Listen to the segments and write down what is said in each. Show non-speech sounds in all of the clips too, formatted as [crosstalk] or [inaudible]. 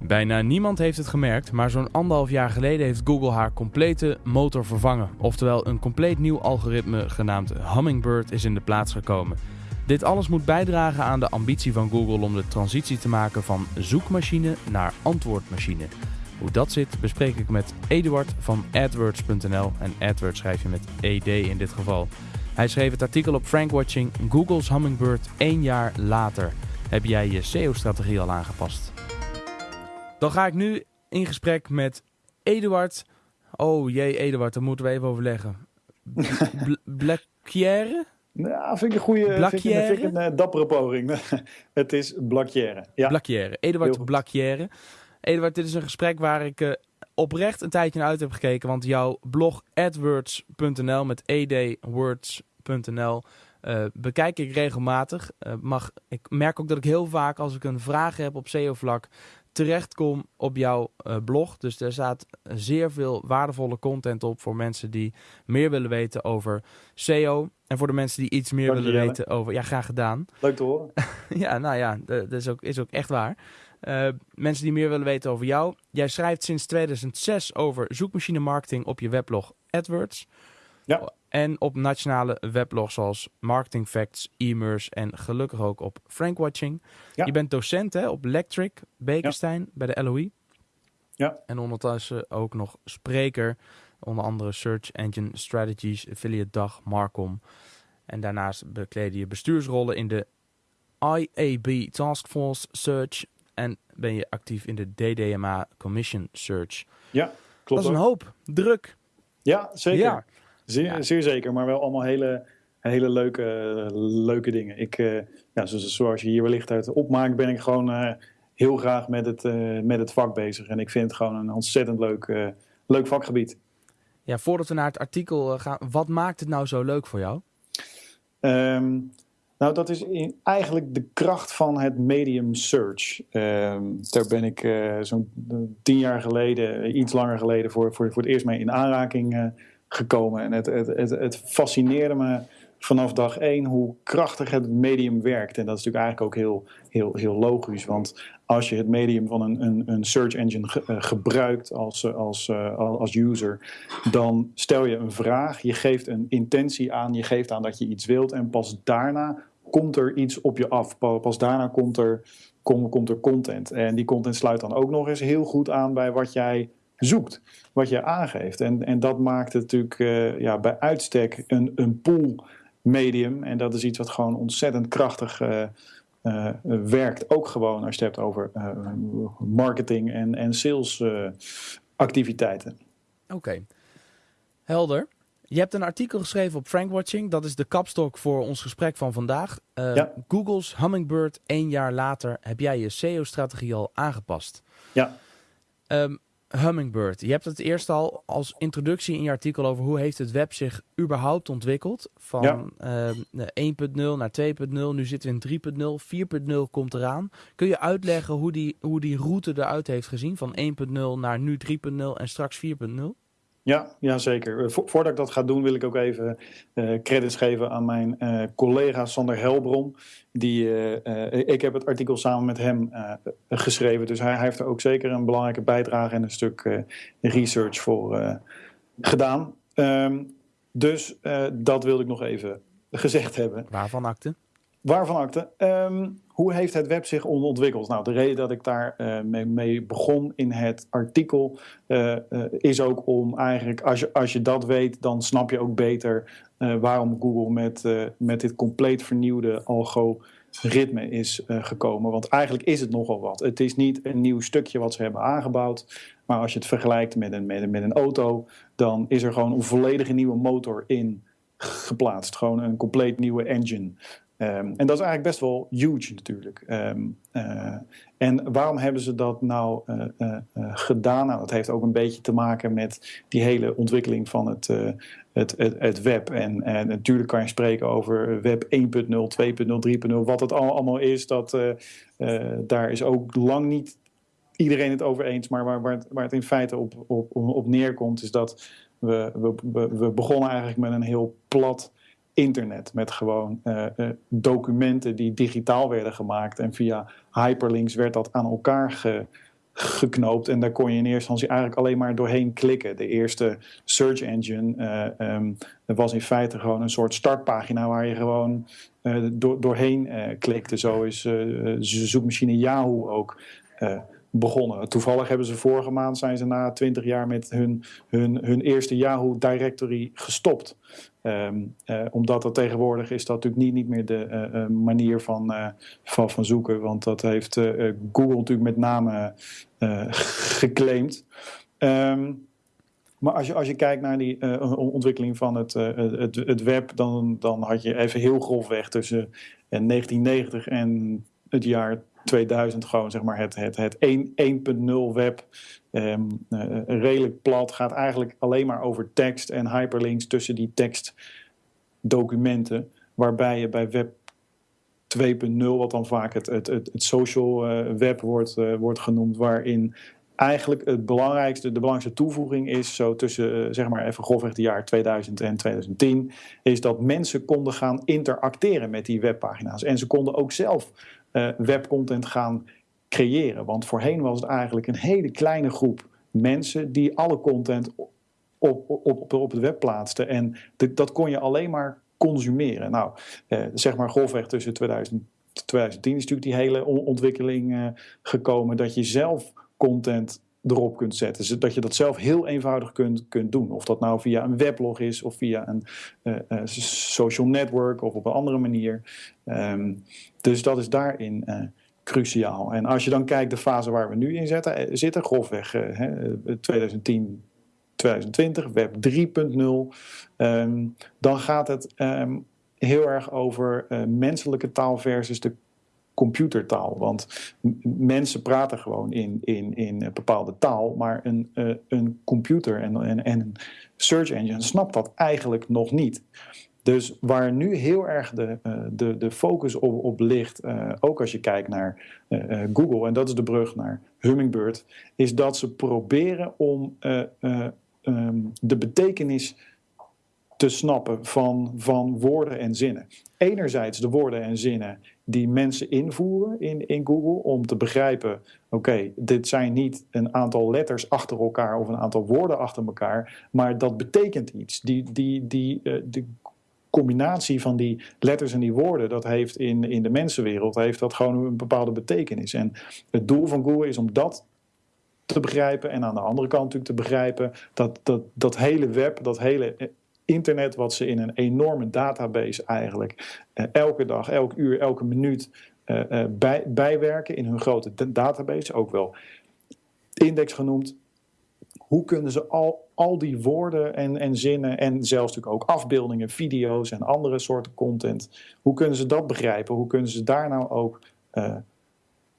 Bijna niemand heeft het gemerkt, maar zo'n anderhalf jaar geleden heeft Google haar complete motor vervangen. Oftewel, een compleet nieuw algoritme genaamd Hummingbird is in de plaats gekomen. Dit alles moet bijdragen aan de ambitie van Google om de transitie te maken van zoekmachine naar antwoordmachine. Hoe dat zit bespreek ik met Eduard van AdWords.nl en AdWords schrijf je met ED in dit geval. Hij schreef het artikel op Frankwatching Google's Hummingbird één jaar later. Heb jij je SEO-strategie al aangepast? Dan ga ik nu in gesprek met Eduard. Oh jee, Eduard, daar moeten we even overleggen. [laughs] Blackière? Nou, vind ik een goede, vind ik, vind ik een uh, dappere poging. [laughs] het is Blackière. Ja. Blackière. Eduard Blackière. Eduard, dit is een gesprek waar ik uh, oprecht een tijdje naar uit heb gekeken. Want jouw blog adwords.nl met edwords.nl uh, bekijk ik regelmatig. Uh, mag, ik merk ook dat ik heel vaak als ik een vraag heb op SEO-vlak terechtkom op jouw uh, blog. Dus er staat zeer veel waardevolle content op voor mensen die meer willen weten over SEO. En voor de mensen die iets meer willen weten over... Ja, graag gedaan. [laughs] Leuk te horen. [laughs] ja, nou ja, dat is ook, is ook echt waar. Uh, mensen die meer willen weten over jou. Jij schrijft sinds 2006 over zoekmachine marketing op je weblog AdWords. Ja. En op nationale weblogs zoals Marketing Facts, e-mers en gelukkig ook op Frankwatching. Ja. Je bent docent hè, op Electric, Bekenstein, ja. bij de LOE. Ja. En ondertussen ook nog spreker, onder andere Search Engine Strategies, Affiliate Dag, Marcom. En daarnaast bekleden je bestuursrollen in de IAB Taskforce Search en ben je actief in de DDMA Commission Search. Ja, klopt. Dat is een hoop. Druk. Ja, zeker. Ja. Zeer, ja. zeer zeker, maar wel allemaal hele, hele leuke, leuke dingen. Ik, uh, ja, zoals, je hier wellicht uit opmaakt, ben ik gewoon uh, heel graag met het, uh, met het vak bezig. En ik vind het gewoon een ontzettend leuk, leuk vakgebied. Ja, voordat we naar het artikel gaan, wat maakt het nou zo leuk voor jou? Um, nou, dat is in, eigenlijk de kracht van het medium search. Um, daar ben ik zo'n tien jaar geleden, iets langer geleden, voor, voor, voor het eerst mee in aanraking gekomen. En het, het, het, het fascineerde me vanaf dag één hoe krachtig het medium werkt. En dat is natuurlijk eigenlijk ook heel, heel, heel logisch. Want als je het medium van een, een, een search engine ge, uh, gebruikt als, als, uh, als user, dan stel je een vraag, je geeft een intentie aan, je geeft aan dat je iets wilt en pas daarna komt er iets op je af. Pas daarna komt er, kom, komt er content. En die content sluit dan ook nog eens heel goed aan bij wat jij zoekt, wat je aangeeft. En, en dat maakt het natuurlijk uh, ja, bij uitstek een, een pool medium. En dat is iets wat gewoon ontzettend krachtig uh, uh, werkt. Ook gewoon als je het hebt over marketing en, en sales activiteiten. Oké, okay. helder. Je hebt een artikel geschreven op Frankwatching. Dat is de kapstok voor ons gesprek van vandaag. ja. Google's Hummingbird één jaar later. Heb jij je SEO-strategie al aangepast? Ja. Um, Hummingbird. Je hebt het eerst al als introductie in je artikel over hoe heeft het web zich überhaupt ontwikkeld. Van ja. uh, 1.0 naar 2.0, nu zitten we in 3.0, 4.0 komt eraan. Kun je uitleggen hoe die, hoe die route eruit heeft gezien van 1.0 naar nu 3.0 en straks 4.0? Ja, ja, zeker. Vo voordat ik dat ga doen, wil ik ook even uh, credits geven aan mijn uh, collega Sander Helbron. Die, uh, ik heb het artikel samen met hem geschreven, dus hij, hij, heeft er ook zeker een belangrijke bijdrage en een stuk research voor gedaan. Um, dus dat wilde ik nog even gezegd hebben. Waarvan akte? Waarvan akte? Um, hoe heeft het web zich ontwikkeld? Nou, de reden dat ik daar uh, mee, begon in het artikel uh, uh, is ook om eigenlijk, als je, als je dat weet, dan snap je ook beter waarom Google met, met dit compleet vernieuwde algoritme is gekomen. Want eigenlijk is het nogal wat. Het is niet een nieuw stukje wat ze hebben aangebouwd, maar als je het vergelijkt met een, met een, met een auto, dan is er gewoon een volledige nieuwe motor in geplaatst. Gewoon een compleet nieuwe engine. Um, en dat is eigenlijk best wel huge natuurlijk. Um, uh, en waarom hebben ze dat nou uh, uh, gedaan? Nou, dat heeft ook een beetje te maken met die hele ontwikkeling van het, het, het, het, web. En, en, natuurlijk kan je spreken over web 1.0, 2.0, 3.0, wat het allemaal is. Dat, daar is ook lang niet iedereen het over eens. Maar waar, waar, het, waar het in feite op, op, op neerkomt, is dat we, we, we begonnen eigenlijk met een heel plat internet. Met gewoon uh, uh, documenten die digitaal werden gemaakt. En via hyperlinks werd dat aan elkaar ge, geknoopt. En daar kon je in eerste instantie eigenlijk alleen maar doorheen klikken. De eerste search engine uh, um, was in feite gewoon een soort startpagina waar je gewoon door, doorheen klikte. Zo is de zoekmachine Yahoo ook begonnen. Toevallig hebben ze vorige maand zijn ze na twintig jaar met hun, hun, hun eerste Yahoo directory gestopt. Um, uh, omdat dat tegenwoordig is dat natuurlijk niet, niet meer de uh, manier van, van, van zoeken. Want dat heeft Google natuurlijk met name [laughs] geclaimd. Um, maar als je, als je kijkt naar die ontwikkeling van het, het, het web, dan, dan had je even heel grofweg tussen 1990 en het jaar 2000 gewoon zeg maar het, het, het 1.0 web. Um, uh, redelijk plat. Gaat eigenlijk alleen maar over tekst en hyperlinks tussen die tekstdocumenten. Waarbij je bij web 2.0, wat dan vaak het, het, het, het social uh, web wordt, uh, wordt genoemd, waarin eigenlijk het belangrijkste, de belangrijkste toevoeging is, zo tussen zeg maar even grofweg de jaar 2000 en 2010, is dat mensen konden gaan interacteren met die webpagina's. En ze konden ook zelf uh, webcontent gaan creëren. Want voorheen was het eigenlijk een hele kleine groep mensen die alle content op, op, op, op het web plaatsten. En dat kon je alleen maar consumeren. Nou, eh, zeg maar golfweg tussen 2000 2010 is natuurlijk die hele ontwikkeling uh, gekomen dat je zelf content erop kunt zetten. Dat je dat zelf heel eenvoudig kunt, kunt doen. Of dat nou via een weblog is of via een social network of op een andere manier. Um, dus dat is daarin uh, cruciaal. En als je dan kijkt de fase waar we nu in zitten, zitten grofweg 2010, 2020, web 3.0, um, dan gaat het um, heel erg over menselijke taal versus de computertaal. Want mensen praten gewoon in, in, in een bepaalde taal, maar een, een computer en, en, en een search engine snapt dat eigenlijk nog niet. Dus waar nu heel erg de, uh, de, de focus op, op ligt, uh, ook als je kijkt naar Google, en dat is de brug naar Hummingbird, is dat ze proberen om um, de betekenis te snappen van, van woorden en zinnen. Enerzijds de woorden en zinnen die mensen invoeren in, in Google om te begrijpen: oké, dit zijn niet een aantal letters achter elkaar of een aantal woorden achter elkaar, maar dat betekent iets. Die, die, die, de combinatie van die letters en die woorden, dat heeft in, in de mensenwereld heeft dat gewoon een bepaalde betekenis. En het doel van Google is om dat te begrijpen en aan de andere kant natuurlijk te begrijpen dat dat, dat hele web, dat hele internet wat ze in een enorme database eigenlijk uh, elke dag, elk uur, elke minuut uh, uh, bij, bijwerken in hun grote database, ook wel index genoemd. Hoe kunnen ze al, al die woorden en, en zinnen en zelfs natuurlijk ook afbeeldingen, video's en andere soorten content, hoe kunnen ze dat begrijpen? Hoe kunnen ze daar nou ook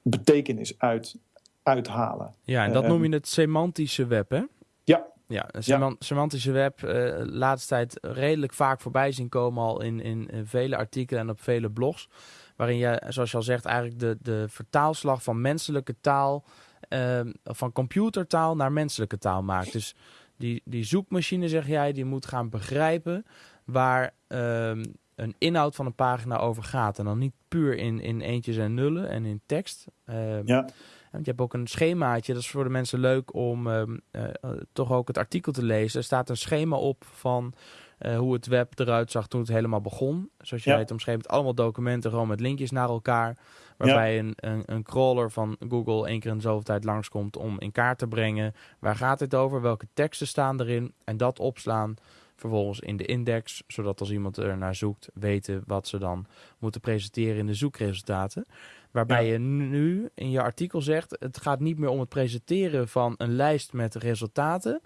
betekenis uit, uithalen? Ja, en dat noem je het semantische web, hè? Ja, ja, een semantische web, uh, laatste tijd redelijk vaak voorbij zien komen al in, in, vele artikelen en op vele blogs. Waarin je, zoals je al zegt, eigenlijk de, de vertaalslag van menselijke taal, uh, van computertaal naar menselijke taal maakt. Dus die, die zoekmachine, zeg jij, die moet gaan begrijpen waar uh, een inhoud van een pagina over gaat. En dan niet puur in, in eentjes en nullen en in tekst. Ehm, ja. Want je hebt ook een schemaatje, dat is voor de mensen leuk om uh, uh, toch ook het artikel te lezen. Er staat een schema op van uh, hoe het web eruit zag toen het helemaal begon. Zoals je ja. weet, omschreven allemaal documenten gewoon met linkjes naar elkaar. Waarbij ja. een, een, een, crawler van Google één keer in zoveel tijd langskomt om in kaart te brengen. Waar gaat dit over? Welke teksten staan erin? En dat opslaan vervolgens in de index, zodat als iemand er naar zoekt, weten wat ze dan moeten presenteren in de zoekresultaten. Waarbij ja. je nu in je artikel zegt: het gaat niet meer om het presenteren van een lijst met resultaten,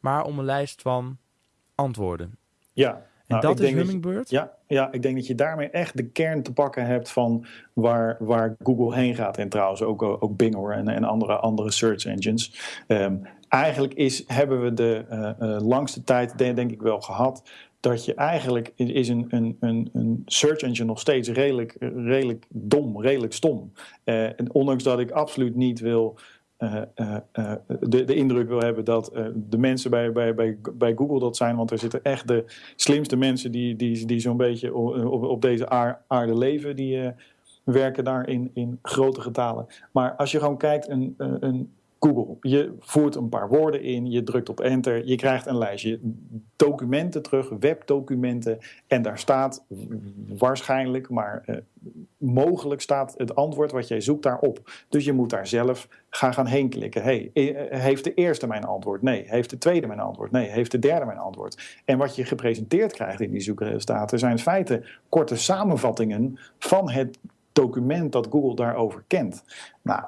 maar om een lijst van antwoorden. Ja. En nou, dat is Hummingbird? ja, ja, ik denk dat je daarmee echt de kern te pakken hebt van waar, waar Google heen gaat. En trouwens ook, ook Bing hoor, en, en andere, andere search engines. Um, eigenlijk is, hebben we de uh, uh, langste tijd, denk, denk ik wel, gehad dat je eigenlijk is een, een, een, een search engine nog steeds redelijk, redelijk dom, redelijk stom. Uh, en ondanks dat ik absoluut niet wil. Uh, uh, de, de indruk wil hebben dat de mensen bij, bij, bij, bij Google dat zijn. Want er zitten echt de slimste mensen die, die, die zo'n beetje op, op deze aarde leven. Die werken daar in, in grote getalen. Maar als je gewoon kijkt, een, een, Google. Je voert een paar woorden in, je drukt op enter, je krijgt een lijstje documenten terug, webdocumenten. En daar staat waarschijnlijk, maar uh, mogelijk staat het antwoord wat jij zoekt daarop. Dus je moet daar zelf gaan, gaan heen klikken. Hey, eh, heeft de eerste mijn antwoord? Nee. Heeft de tweede mijn antwoord? Nee. Heeft de derde mijn antwoord? En wat je gepresenteerd krijgt in die zoekresultaten zijn in feite korte samenvattingen van het document dat Google daarover kent. Nou,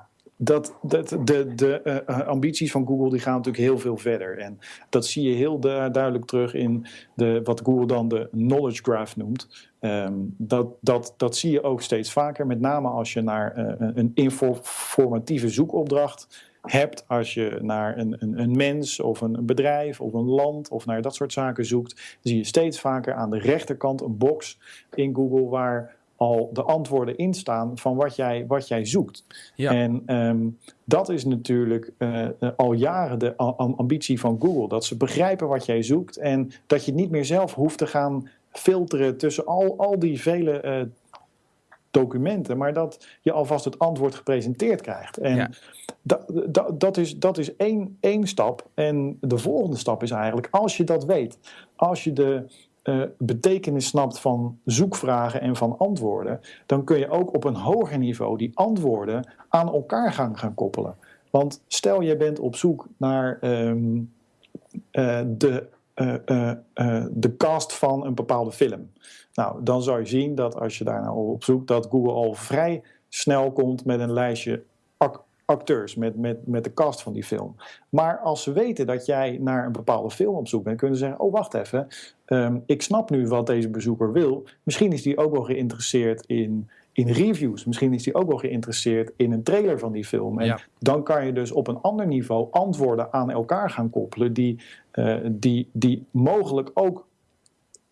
dat, dat, de, de uh, ambities van Google die gaan natuurlijk heel veel verder. En dat zie je heel duidelijk terug in de, wat Google dan de knowledge graph noemt. Um, dat, dat, dat zie je ook steeds vaker, met name als je naar uh, een informatieve zoekopdracht hebt, als je naar een, een, een mens of een bedrijf of een land of naar dat soort zaken zoekt, zie je steeds vaker aan de rechterkant een box in Google waar al de antwoorden instaan van wat jij, wat jij zoekt. Ja. En ehm, dat is natuurlijk uh, al jaren de ambitie van Google. Dat ze begrijpen wat jij zoekt en dat je niet meer zelf hoeft te gaan filteren tussen al, al die vele uh, documenten, maar dat je alvast het antwoord gepresenteerd krijgt. En ja. dat, dat, is, dat is één, één stap. En de volgende stap is eigenlijk, als je dat weet, als je de uh, betekenis snapt van zoekvragen en van antwoorden, dan kun je ook op een hoger niveau die antwoorden aan elkaar gaan, gaan koppelen. Want stel je bent op zoek naar um, uh, de, uh, de cast van een bepaalde film. Nou, dan zou je zien dat als je daar nou op zoekt, dat Google al vrij snel komt met een lijstje acteurs, met, met, met de cast van die film. Maar als ze weten dat jij naar een bepaalde film op zoek bent, kunnen ze zeggen: Oh, wacht even. Ehm, ik snap nu wat deze bezoeker wil. Misschien is die ook wel geïnteresseerd in, in reviews. Misschien is die ook wel geïnteresseerd in een trailer van die film. En dan kan je dus op een ander niveau antwoorden aan elkaar gaan koppelen, die, uh, die, die mogelijk ook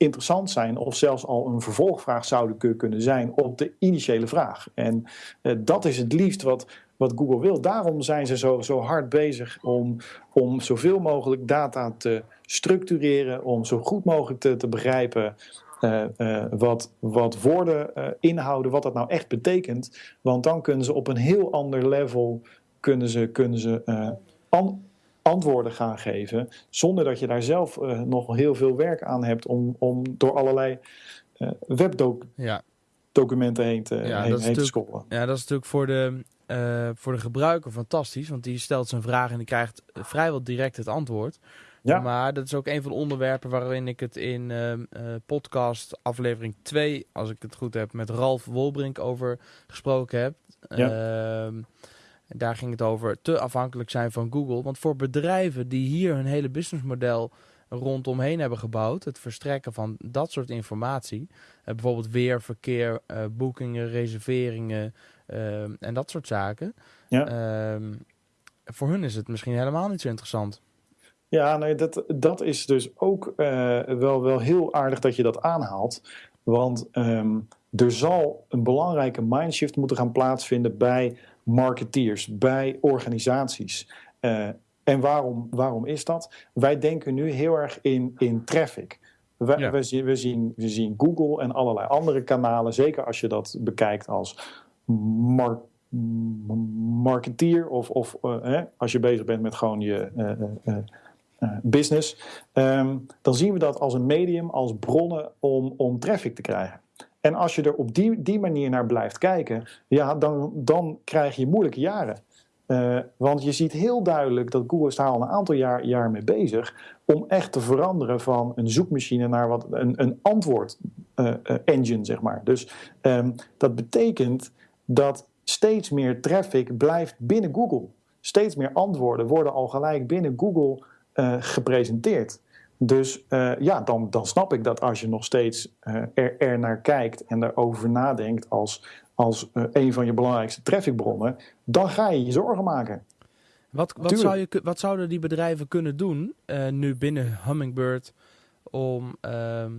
interessant zijn of zelfs al een vervolgvraag zouden kunnen zijn op de initiële vraag. En uh, dat is het liefst wat, wat Google wil. Daarom zijn ze zo, zo hard bezig om, om zoveel mogelijk data te structureren, om zo goed mogelijk te, te begrijpen uh, uh, wat, wat woorden inhouden, wat dat nou echt betekent. Want dan kunnen ze op een heel ander level kunnen ze, kunnen ze an antwoorden gaan geven, zonder dat je daar zelf nog heel veel werk aan hebt om, om door allerlei webdocumenten ja. heen te, ja, heen, heen te scrollen. Ja, dat is natuurlijk voor de uh, voor de gebruiker fantastisch. Want die stelt zijn vraag en die krijgt vrijwel direct het antwoord. Ja. Maar dat is ook een van de onderwerpen waarin ik het in uh, uh, podcast aflevering 2, als ik het goed heb, met Ralf Wolbrink over gesproken heb. Ja. Ehm, daar ging het over te afhankelijk zijn van Google. Want voor bedrijven die hier hun hele businessmodel rondomheen hebben gebouwd, het verstrekken van dat soort informatie, bijvoorbeeld weer, verkeer, boekingen, reserveringen, Ehm, en dat soort zaken. Ja. Ehm, voor hun is het misschien helemaal niet zo interessant. Ja, nee, dat, dat is dus ook wel, wel heel aardig dat je dat aanhaalt. Want um, er zal een belangrijke mindshift moeten gaan plaatsvinden bij marketeers, bij organisaties. Uh, en waarom, waarom is dat? Wij denken nu heel erg in, in traffic. We, ja. we, zien, we, zien, we zien Google en allerlei andere kanalen, zeker als je dat bekijkt als mar marketeer of, of uh, als je bezig bent met gewoon je uh, uh, business, um, dan zien we dat als een medium, als bronnen om, om traffic te krijgen. En als je er op die, die manier naar blijft kijken, ja, dan, dan krijg je moeilijke jaren. Uh, want je ziet heel duidelijk dat Google is daar al een aantal jaar, jaar mee bezig om echt te veranderen van een zoekmachine naar wat, een, een antwoord uh, engine, zeg maar. Dus um, dat betekent dat steeds meer traffic blijft binnen Google. Steeds meer antwoorden worden al gelijk binnen Google gepresenteerd. Dus uh, ja, dan, dan snap ik dat als je nog steeds uh, er, er, naar kijkt en erover nadenkt als, als een van je belangrijkste trafficbronnen, dan ga je je zorgen maken. Wat, wat, zou je, wat zouden die bedrijven kunnen doen nu binnen Hummingbird om, ehm,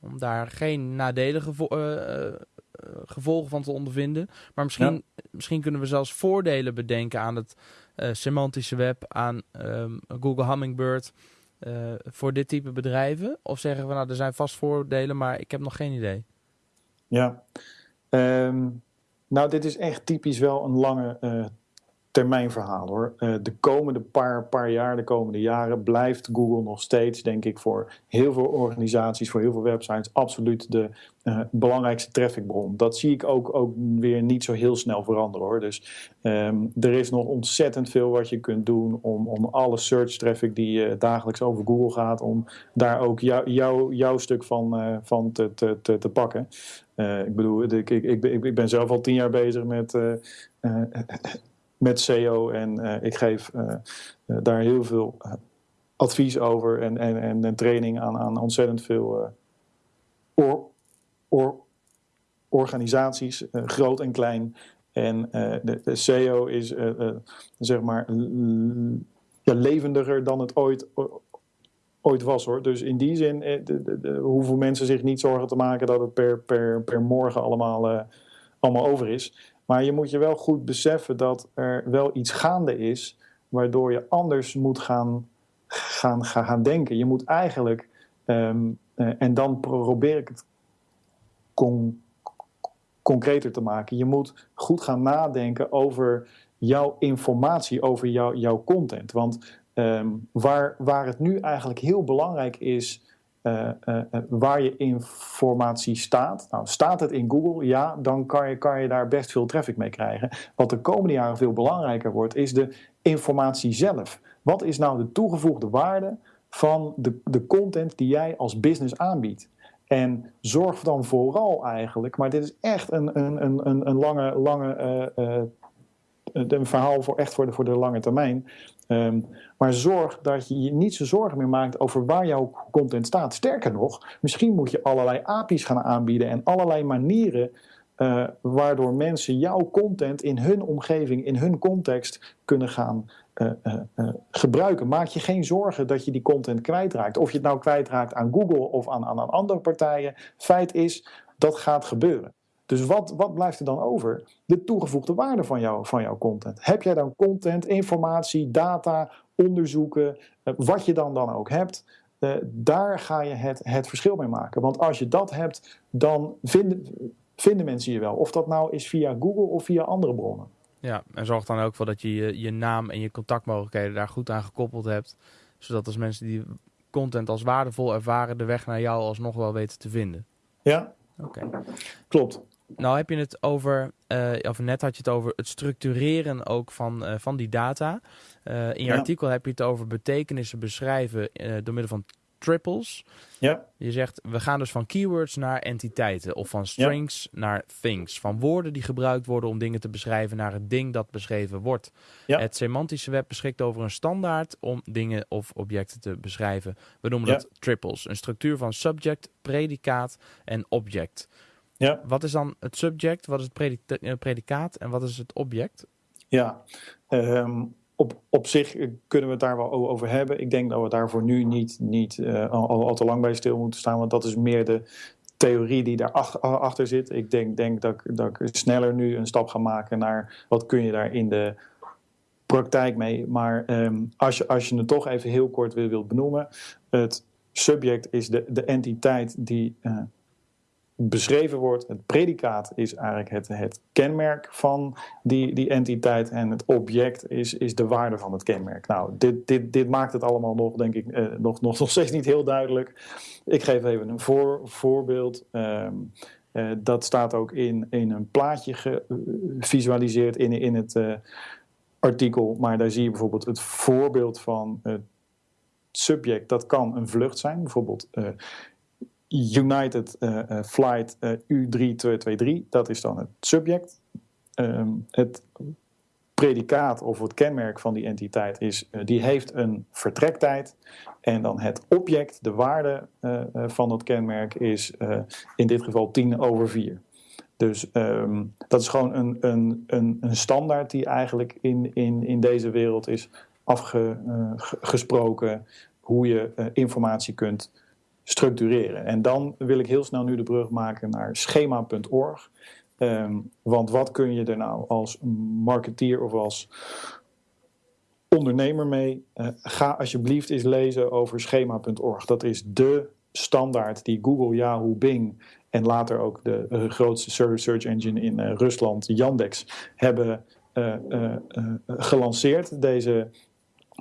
om daar geen nadelige eh, gevolgen van te ondervinden. Maar misschien, misschien kunnen we zelfs voordelen bedenken aan het semantische web, aan um, Google Hummingbird. Uh, voor dit type bedrijven? Of zeggen we nou, er zijn vast voordelen, maar ik heb nog geen idee? Ja, um, nou, dit is echt typisch wel een lange termijnverhaal hoor. Uh, de komende paar, paar jaar, de komende jaren, blijft Google nog steeds, denk ik, voor heel veel organisaties, voor heel veel websites, absoluut de uh, belangrijkste trafficbron. Dat zie ik ook, ook weer niet zo heel snel veranderen hoor. Dus um, er is nog ontzettend veel wat je kunt doen om, om alle search traffic die uh, dagelijks over Google gaat, om daar ook jou, jou, jouw stuk van, van te, te, te, te pakken. ik bedoel, ik, ik, ik, ik, ben zelf al tien jaar bezig met met SEO. En uh, ik geef uh, daar heel veel advies over en, en, en, training aan, aan ontzettend veel or, or, organisaties, groot en klein. En de, de, SEO is zeg maar levendiger dan het ooit, ooit was hoor. Dus in die zin de, de, hoeven mensen zich niet zorgen te maken dat het per, per, per morgen allemaal, allemaal over is. Maar je moet je wel goed beseffen dat er wel iets gaande is, waardoor je anders moet gaan, gaan, gaan, denken. Je moet eigenlijk, ehm, eh, en dan probeer ik het concreter te maken, je moet goed gaan nadenken over jouw informatie, over jouw content. Want ehm, waar, waar het nu eigenlijk heel belangrijk is uh, uh, waar je informatie staat. Nou, staat het in Google? Ja, dan kan je, kan je daar best veel traffic mee krijgen. Wat de komende jaren veel belangrijker wordt, is de informatie zelf. Wat is nou de toegevoegde waarde van de, de content die jij als business aanbiedt? En zorg dan vooral eigenlijk, maar dit is echt een, een, een, een lange, lange een verhaal voor echt voor de, voor de lange termijn. Um, maar zorg dat je je niet zo zorgen meer maakt over waar jouw content staat. Sterker nog, misschien moet je allerlei API's gaan aanbieden en allerlei manieren uh, waardoor mensen jouw content in hun omgeving, in hun context kunnen gaan uh, uh, gebruiken. Maak je geen zorgen dat je die content kwijtraakt. Of je het nou kwijtraakt aan Google of aan, aan, aan andere partijen. Feit is, dat gaat gebeuren. Dus wat, wat blijft er dan over? De toegevoegde waarde van, jou, van jouw content. Heb jij dan content, informatie, data, onderzoeken, eh, wat je dan, dan ook hebt, uh, daar ga je het, het verschil mee maken. Want als je dat hebt, dan vinden, vinden mensen je wel. Of dat nou is via Google of via andere bronnen. Ja, en zorg dan ook voor dat je, je je naam en je contactmogelijkheden daar goed aan gekoppeld hebt. Zodat als mensen die content als waardevol ervaren, de weg naar jou alsnog wel weten te vinden. Ja, Oké. klopt. Nou heb je het over, uh, of net had je het over het structureren ook van, uh, van die data. Uh, in je ja. artikel heb je het over betekenissen beschrijven door middel van triples. Ja. Je zegt, we gaan dus van keywords naar entiteiten of van strings ja. naar things. Van woorden die gebruikt worden om dingen te beschrijven naar het ding dat beschreven wordt. Ja. Het semantische web beschikt over een standaard om dingen of objecten te beschrijven. We noemen dat triples. Een structuur van subject, predicaat en object. Ja. Wat is dan het subject, wat is het predika predicaat en wat is het object? Ja, um, op, op zich kunnen we het daar wel over hebben. Ik denk dat we daarvoor nu niet, niet uh, al, al, te lang bij stil moeten staan, want dat is meer de theorie die daarachter achter zit. Ik denk, denk dat, dat ik sneller nu een stap ga maken naar wat kun je daar in de praktijk mee. Maar um, als, je, als je het toch even heel kort wil, wilt benoemen, het subject is de, de entiteit die uh, beschreven wordt. Het predicaat is eigenlijk het, het kenmerk van die, die entiteit en het object is, is de waarde van het kenmerk. Nou, dit, dit, dit maakt het allemaal nog, denk ik, eh, nog, nog, [laughs] nog steeds niet heel duidelijk. Ik geef even een voor, voorbeeld. Um, uh, dat staat ook in, in een plaatje gevisualiseerd in, in het uh, artikel, maar daar zie je bijvoorbeeld het voorbeeld van het subject. Dat kan een vlucht zijn, bijvoorbeeld uh, uh, Flight uh, U3223, dat is dan het subject. Um, het predicaat of het kenmerk van die entiteit is, die heeft een vertrektijd. En dan het object, de waarde van dat kenmerk, is in dit geval 10 over 4. Dus um, dat is gewoon een, een, een, een, standaard die eigenlijk in, in, in deze wereld is afgesproken hoe je informatie kunt structureren. En dan wil ik heel snel nu de brug maken naar schema.org. Um, want wat kun je er nou als marketeer of als ondernemer mee? Uh, ga alsjeblieft eens lezen over schema.org. Dat is de standaard die Google, Yahoo, Bing en later ook de uh, grootste search engine in uh, Rusland, Yandex, hebben gelanceerd. Deze,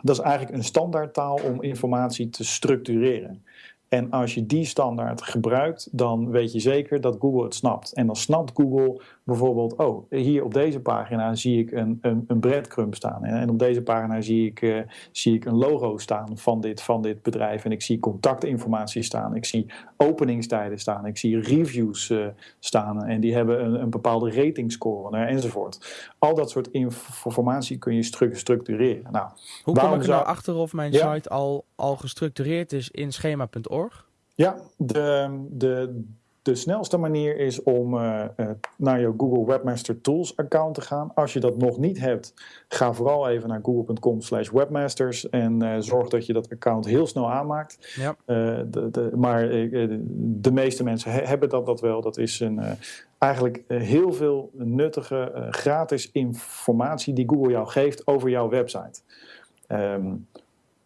dat is eigenlijk een standaardtaal om informatie te structureren. En als je die standaard gebruikt, dan weet je zeker dat Google het snapt. En dan snapt Google bijvoorbeeld, oh, hier op deze pagina zie ik een, een, een breadcrumb staan. En op deze pagina zie ik, uh, zie ik een logo staan van dit, van dit bedrijf. En ik zie contactinformatie staan. Ik zie openingstijden staan. Ik zie reviews uh, staan. En die hebben een, een bepaalde ratingscore uh, enzovoort. Al dat soort informatie kun je stru structureren. Nou, Hoe kom ik er nou achter of mijn ja? site al, al gestructureerd is in schema.org? Ja, de, de, de snelste manier is om uh, uh, naar je Google Webmaster Tools account te gaan. Als je dat nog niet hebt, ga vooral even naar google.com slash webmasters en uh, zorg dat je dat account heel snel aanmaakt. Ja. De, de, maar de meeste mensen he hebben dat, dat wel. Dat is een, eigenlijk heel veel nuttige gratis informatie die Google jou geeft over jouw website. Um,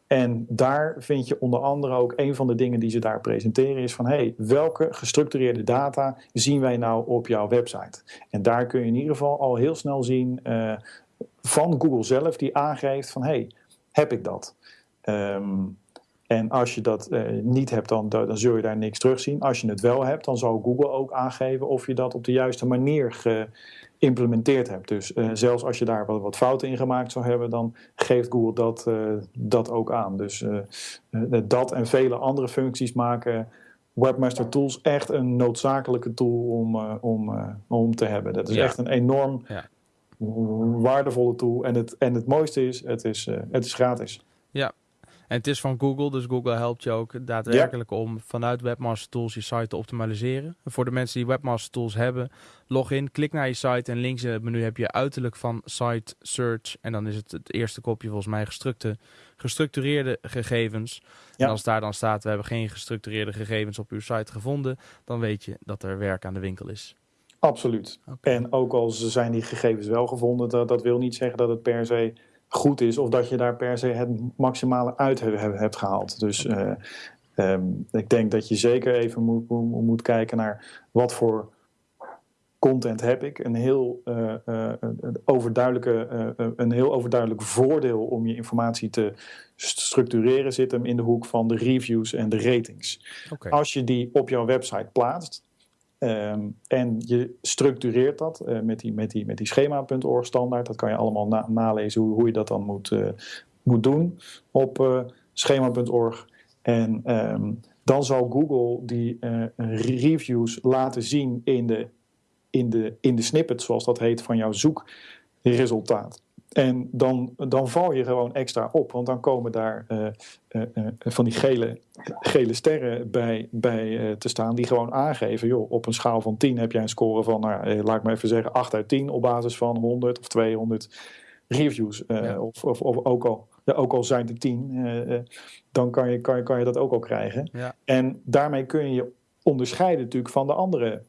en daar vind je onder andere ook een van de dingen die ze daar presenteren is van hey, welke gestructureerde data zien wij nou op jouw website? En daar kun je in ieder geval al heel snel zien uh, van Google zelf die aangeeft van hey, heb ik dat? Um, en als je dat uh, niet hebt, dan, dan zul je daar niks terugzien. Als je het wel hebt, dan zal Google ook aangeven of je dat op de juiste manier ge, geïmplementeerd hebt. Dus uh, zelfs als je daar wat, wat, fouten in gemaakt zou hebben, dan geeft Google dat, uh, dat ook aan. Dus uh, dat en vele andere functies maken Webmaster Tools echt een noodzakelijke tool om, om, om te hebben. Dat is ja. echt een enorm ja. waardevolle tool. En het, en het mooiste is, het is, het is gratis. Ja, en het is van Google, dus Google helpt je ook daadwerkelijk ja. om vanuit Webmaster Tools je site te optimaliseren. voor de mensen die Webmaster Tools hebben, log in, klik naar je site en links in het menu heb je uiterlijk van Site Search. En dan is het het eerste kopje volgens mij gestructureerde gegevens. Ja. En als daar dan staat, we hebben geen gestructureerde gegevens op uw site gevonden, dan weet je dat er werk aan de winkel is. Absoluut. Okay. En ook al zijn die gegevens wel gevonden, dat, dat wil niet zeggen dat het per se goed is of dat je daar per se het maximale uit hebt gehaald. Dus uh, um, ik denk dat je zeker even moet, moet kijken naar wat voor content heb ik. Een heel, uh, uh, overduidelijke, een heel overduidelijk voordeel om je informatie te structureren zit hem in de hoek van de reviews en de ratings. Okay. Als je die op jouw website plaatst, Um, en je structureert dat uh, met die, met die, met die schema.org standaard. Dat kan je allemaal na nalezen hoe, hoe je dat dan moet, uh, moet doen op uh, schema.org. En um, dan zal Google die reviews laten zien in de, in, de, in de snippet, zoals dat heet, van jouw zoekresultaat. En dan, dan val je gewoon extra op, want dan komen daar uh, uh, uh, van die gele, gele sterren bij, bij te staan, die gewoon aangeven: joh, op een schaal van 10 heb jij een score van, nou, laat ik maar even zeggen, 8 uit 10 op basis van 100 of 200 reviews. Ja. Of, of, of, ook, al, ja, ook al zijn er 10, dan kan je, kan, je, kan je dat ook al krijgen. Ja. En daarmee kun je je onderscheiden natuurlijk van de andere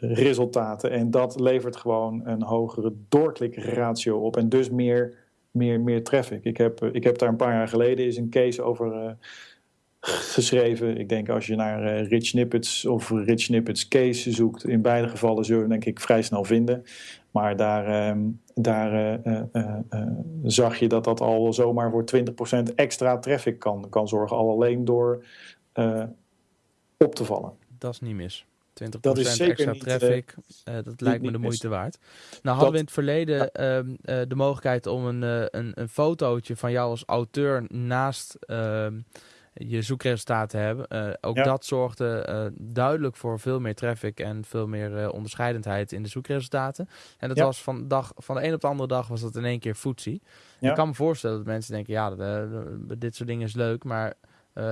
resultaten. En dat levert gewoon een hogere doorklikratio op en dus meer, meer, meer traffic. Ik heb, ik heb daar een paar jaar geleden is een case over uh, geschreven. Ik denk als je naar uh, Rich Snippets of Rich Snippets case zoekt, in beide gevallen zul je denk ik vrij snel vinden. Maar daar, uh, daar uh, zag je dat dat al zomaar voor 20% extra traffic kan, kan zorgen. Al alleen door op te vallen. Dat is niet mis. 20% dat is zeker extra niet, traffic. Uh, dat lijkt me de moeite waard. Nou hadden we in het verleden uh, uh, de mogelijkheid om een, een, een fotootje van jou als auteur naast ehm, je zoekresultaten te hebben. ook ja. dat zorgde duidelijk voor veel meer traffic en veel meer onderscheidendheid in de zoekresultaten. En dat ja. was van, dag, van de een op de andere dag was dat in één keer footsie. Ik kan me voorstellen dat mensen denken, ja, dit soort dingen is leuk, maar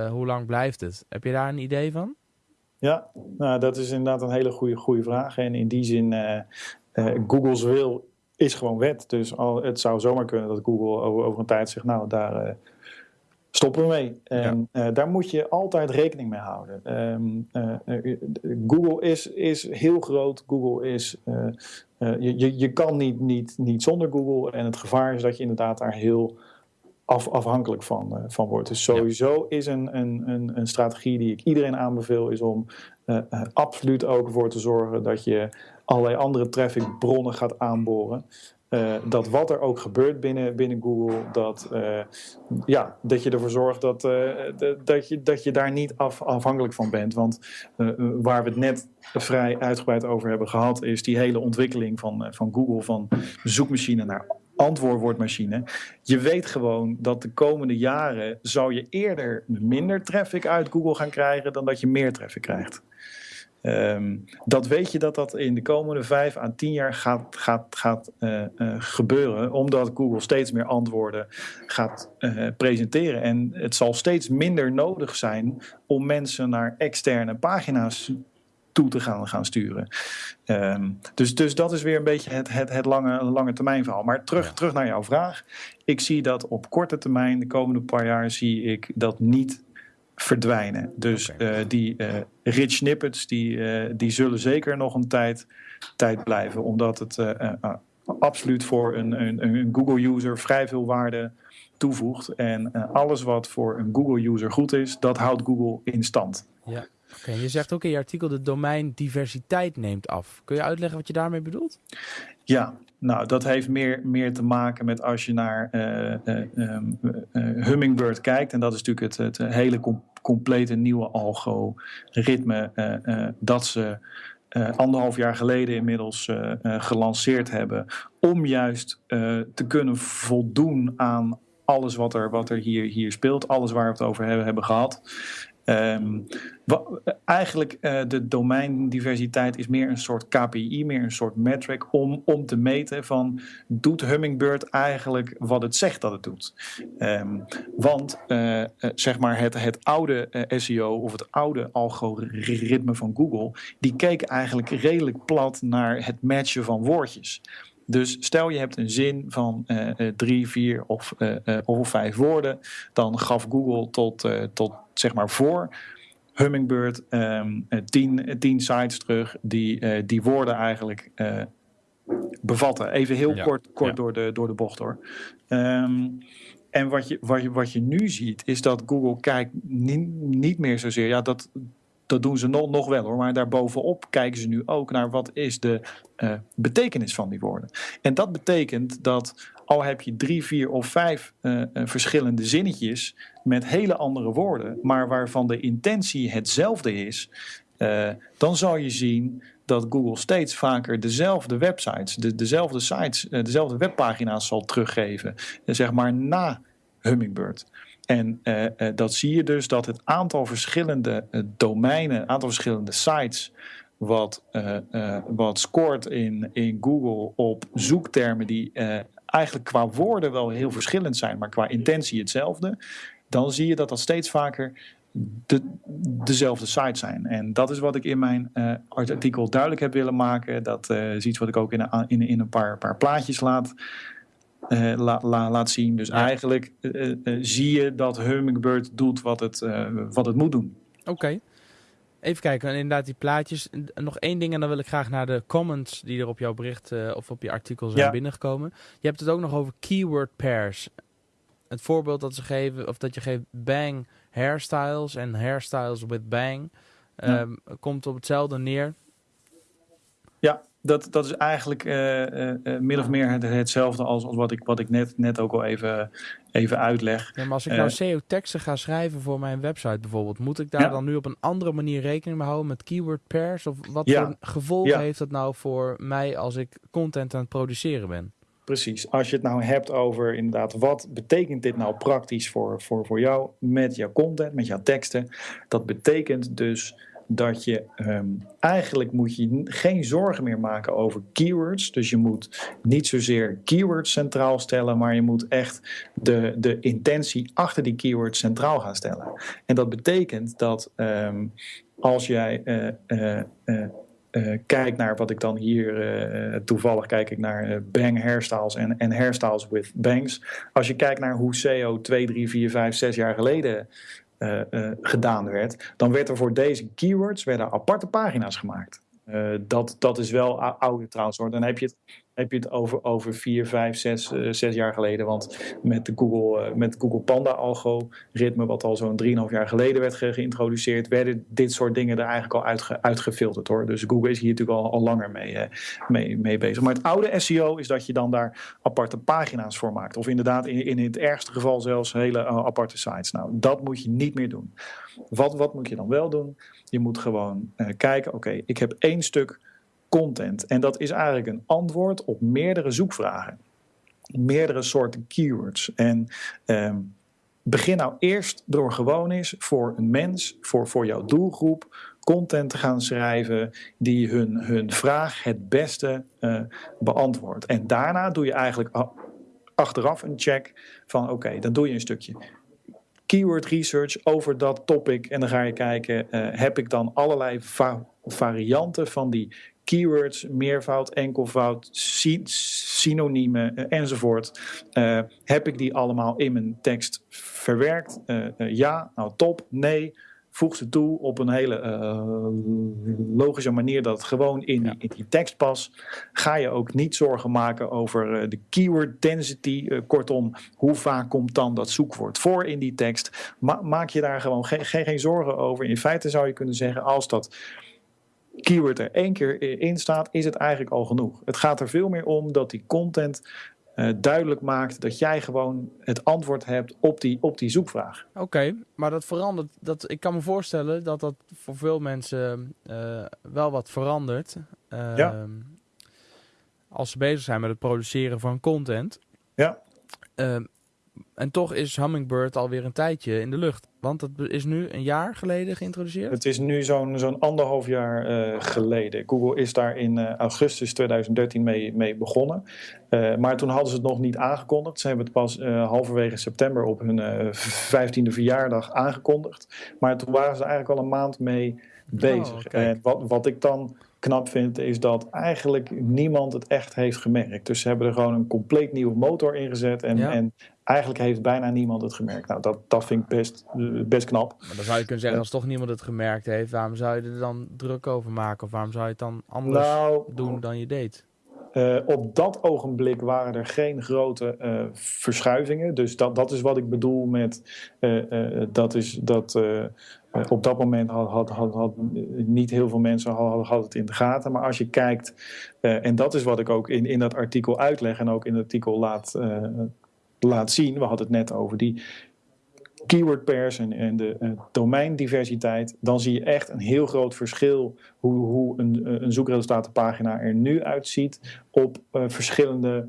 hoe lang blijft het? Heb je daar een idee van? Ja, nou, dat is inderdaad een hele goede, goede vraag. En in die zin, uh, uh, Google's wil is gewoon wet. Dus al, het zou zomaar kunnen dat Google over, over een tijd zegt, nou, daar uh, stoppen we mee. En ja. daar moet je altijd rekening mee houden. Um, Google is, is heel groot. Google is, je, je, je kan niet, niet, niet zonder Google. En het gevaar is dat je inderdaad daar heel af, afhankelijk van, uh, van wordt. Dus sowieso ja. is een, een, een, een, strategie die ik iedereen aanbeveel, is om absoluut ook voor te zorgen dat je allerlei andere trafficbronnen gaat aanboren. Uh, dat wat er ook gebeurt binnen, binnen Google, dat, uh, ja, dat je ervoor zorgt dat, uh, dat, je, dat je daar niet af, afhankelijk van bent. Want waar we het net vrij uitgebreid over hebben gehad, is die hele ontwikkeling van, van Google van zoekmachine naar antwoordwoordmachine. Je weet gewoon dat de komende jaren zou je eerder minder traffic uit Google gaan krijgen dan dat je meer traffic krijgt. Um, dat weet je dat dat in de komende vijf à tien jaar gaat, gaat, gaat uh, uh, gebeuren, omdat Google steeds meer antwoorden gaat uh, presenteren. En het zal steeds minder nodig zijn om mensen naar externe pagina's toe te gaan, gaan sturen. Um, dus, dus dat is weer een beetje het, het, het lange, lange termijn verhaal. Maar terug, ja. terug naar jouw vraag. Ik zie dat op korte termijn, de komende paar jaar, zie ik dat niet verdwijnen. Dus okay. uh, die uh, rich snippets die, uh, die zullen zeker nog een tijd, tijd blijven. Omdat het absoluut voor een, een, een Google-user vrij veel waarde toevoegt. En alles wat voor een Google-user goed is, dat houdt Google in stand. Ja. Je zegt ook in je artikel de domeindiversiteit neemt af. Kun je uitleggen wat je daarmee bedoelt? Ja, nou, dat heeft meer, meer te maken met als je naar uh, uh, um, uh, Hummingbird kijkt. En dat is natuurlijk het, het hele com complete nieuwe algoritme dat ze anderhalf jaar geleden inmiddels gelanceerd hebben. Om juist te kunnen voldoen aan alles wat er, wat er hier, hier speelt. Alles waar we het over hebben, hebben gehad. Um, eigenlijk uh, de domeindiversiteit is meer een soort KPI, meer een soort metric om, om te meten van doet Hummingbird eigenlijk wat het zegt dat het doet. Um, want uh, zeg maar het, het oude SEO of het oude algoritme van Google, die keek eigenlijk redelijk plat naar het matchen van woordjes. Dus stel je hebt een zin van uh, drie, vier of, uh, uh, of vijf woorden, dan gaf Google tot, tot zeg maar voor Hummingbird um, tien, tien sites terug die die woorden eigenlijk bevatten. Even heel ja, kort, kort ja. door, de, door de bocht hoor. Um, en wat je, wat, je, wat je nu ziet is dat Google kijkt niet, niet meer zozeer, ja dat, dat doen ze nog, wel hoor. Maar daarbovenop kijken ze nu ook naar wat is de uh, betekenis van die woorden. En dat betekent dat al heb je drie, vier of vijf uh, verschillende zinnetjes met hele andere woorden, maar waarvan de intentie hetzelfde is, dan zal je zien dat Google steeds vaker dezelfde websites, de, dezelfde sites, dezelfde webpagina's zal teruggeven, zeg maar na Hummingbird. En uh, uh, dat zie je dus dat het aantal verschillende uh, domeinen, aantal verschillende sites, wat, wat scoort in, in Google op zoektermen die eigenlijk qua woorden wel heel verschillend zijn, maar qua intentie hetzelfde, dan zie je dat dat steeds vaker de, dezelfde sites zijn. En dat is wat ik in mijn artikel duidelijk heb willen maken. Dat is iets wat ik ook in, in, in een paar, paar plaatjes laat uh, la, la, laat zien. Dus ja. eigenlijk uh, uh, zie je dat Hummingbird doet wat het, wat het moet doen. Oké. Okay. Even kijken, inderdaad die plaatjes. Nog één ding en dan wil ik graag naar de comments die er op jouw bericht of op je artikel zijn ja. binnengekomen. Je hebt het ook nog over keyword pairs. Het voorbeeld dat ze geven, of dat je geeft bang hairstyles en hairstyles with bang, ja. um, komt op hetzelfde neer. Ja, dat, dat is eigenlijk uh, uh, min of meer het, hetzelfde als, als wat ik, wat ik net, net ook al even, even uitleg. Ja, maar als ik nou SEO-teksten ga schrijven voor mijn website bijvoorbeeld, moet ik daar ja. dan nu op een andere manier rekening mee houden met keyword pairs? Of wat ja. voor gevolgen heeft dat nou voor mij als ik content aan het produceren ben? Precies. Als je het nou hebt over inderdaad, wat betekent dit nou praktisch voor, voor, voor jou met jouw content, met jouw teksten? Dat betekent dus dat je um, eigenlijk moet je geen zorgen meer maken over keywords. Dus je moet niet zozeer keywords centraal stellen, maar je moet echt de, de intentie achter die keywords centraal gaan stellen. En dat betekent dat um, als jij uh, uh, uh, uh, kijk naar wat ik dan hier, toevallig kijk ik naar bang hairstyles en, en hairstyles with bangs. Als je kijkt naar hoe SEO 2, 3, 4, 5, 6 jaar geleden uh, uh, gedaan werd, dan werd er voor deze keywords werden aparte pagina's gemaakt. Uh, dat, dat is wel oude trouwens hoor. Dan heb je het heb je het over, over vier, vijf, zes, uh, zes jaar geleden. Want met de Google, uh, met Google Panda algoritme, wat al zo'n 3,5 jaar geleden werd ge geïntroduceerd, werden dit soort dingen er eigenlijk al uitge uitgefilterd hoor. Dus Google is hier natuurlijk al, al langer mee, mee, mee bezig. Maar het oude SEO is dat je dan daar aparte pagina's voor maakt. Of inderdaad in, in het ergste geval zelfs hele aparte sites. Nou, dat moet je niet meer doen. Wat, wat moet je dan wel doen? Je moet gewoon kijken, oké, ik heb één stuk content. En dat is eigenlijk een antwoord op meerdere zoekvragen. Meerdere soorten keywords. En um, begin nou eerst door gewoon eens voor een mens, voor, voor jouw doelgroep, content te gaan schrijven die hun, hun vraag het beste uh, beantwoordt. En daarna doe je eigenlijk achteraf een check van oké, okay, dan doe je een stukje keyword research over dat topic. En dan ga je kijken, uh, heb ik dan allerlei va varianten van die keywords, meervoud, enkelvoud, sy synoniemen uh, enzovoort. Uh, heb ik die allemaal in mijn tekst verwerkt? Uh, ja, nou top. Nee, voeg ze toe op een hele logische manier dat het gewoon in, ja. in, die tekst past. Ga je ook niet zorgen maken over de keyword density. kortom, hoe vaak komt dan dat zoekwoord voor in die tekst? Ma maak je daar gewoon geen, geen, geen zorgen over. In feite zou je kunnen zeggen, als dat keyword er één keer in staat, is het eigenlijk al genoeg. Het gaat er veel meer om dat die content uh, duidelijk maakt dat jij gewoon het antwoord hebt op die, op die zoekvraag. Oké, okay, maar dat verandert. Dat, ik kan me voorstellen dat dat voor veel mensen uh, wel wat verandert. Uh, ja. Als ze bezig zijn met het produceren van content. Ja. Ehm, en toch is Hummingbird alweer een tijdje in de lucht. Want het is nu een jaar geleden geïntroduceerd? Het is nu zo'n zo'n anderhalf jaar uh, geleden. Google is daar in uh, augustus 2013 mee, mee begonnen. Uh, maar toen hadden ze het nog niet aangekondigd. Ze hebben het pas halverwege september op hun vijftiende verjaardag aangekondigd. Maar toen waren ze eigenlijk al een maand mee bezig. Oh, en wat, wat ik dan knap vind, is dat eigenlijk niemand het echt heeft gemerkt. Dus ze hebben er gewoon een compleet nieuwe motor in gezet. En, ja. en eigenlijk heeft bijna niemand het gemerkt. Nou, dat, dat vind ik best, best knap. Maar dan zou je kunnen zeggen, als toch niemand het gemerkt heeft, waarom zou je er dan druk over maken? Of waarom zou je het dan anders nou, doen dan je deed? Uh, op dat ogenblik waren er geen grote uh, verschuivingen. Dus dat, dat is wat ik bedoel met uh, dat is dat op dat moment had, had, had, niet heel veel mensen hadden, het in de gaten. Maar als je kijkt, en dat is wat ik ook in, in dat artikel uitleg en ook in het artikel laat, laat zien. We hadden het net over die keyword pairs en, de domeindiversiteit. Dan zie je echt een heel groot verschil hoe, hoe een, een zoekresultatenpagina er nu uitziet op verschillende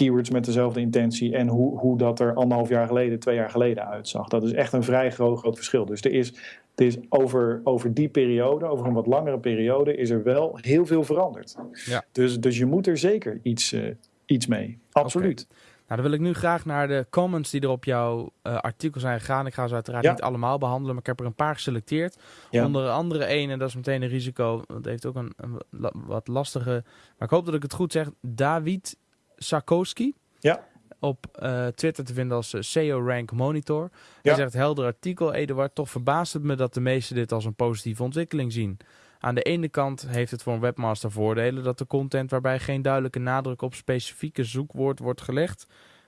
keywords met dezelfde intentie en hoe, hoe dat er anderhalf jaar geleden, twee jaar geleden uitzag. Dat is echt een vrij groot, groot verschil. Dus er is, er is over, over die periode, over een wat langere periode, is er wel heel veel veranderd. Ja. Dus, dus je moet er zeker iets, uh, iets mee. Absoluut. Okay. Nou, dan wil ik nu graag naar de comments die er op jouw uh, artikel zijn gegaan. Ik ga ze uiteraard ja. niet allemaal behandelen, maar ik heb er een paar geselecteerd. Ja. Onder andere één, en dat is meteen een risico. Dat heeft ook een, een, wat lastige. Maar ik hoop dat ik het goed zeg. David Sarkowski. Ja. Op uh, Twitter te vinden als SEO Rank Monitor. Hij zegt helder artikel, Eduard. Toch verbaast het me dat de meesten dit als een positieve ontwikkeling zien. Aan de ene kant heeft het voor een webmaster voordelen dat de content waarbij geen duidelijke nadruk op specifieke zoekwoord wordt gelegd,